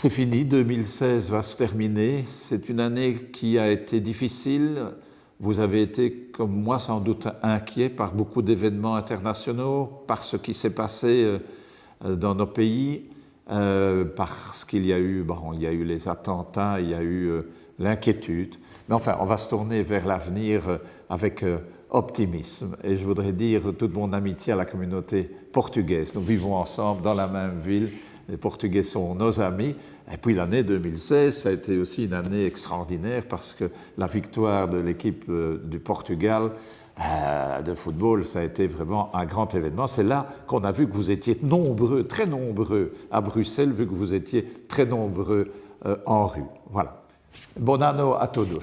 C'est fini, 2016 va se terminer. C'est une année qui a été difficile. Vous avez été, comme moi, sans doute inquiet par beaucoup d'événements internationaux, par ce qui s'est passé euh, dans nos pays, euh, parce qu'il y a eu, bon, il y a eu les attentats, il y a eu euh, l'inquiétude. Mais enfin, on va se tourner vers l'avenir avec optimisme. Et je voudrais dire toute mon amitié à la communauté portugaise. Nous vivons ensemble dans la même ville les Portugais sont nos amis. Et puis l'année 2016, ça a été aussi une année extraordinaire parce que la victoire de l'équipe euh, du Portugal euh, de football, ça a été vraiment un grand événement. C'est là qu'on a vu que vous étiez nombreux, très nombreux à Bruxelles, vu que vous étiez très nombreux euh, en rue. Voilà. Bon anno à todos.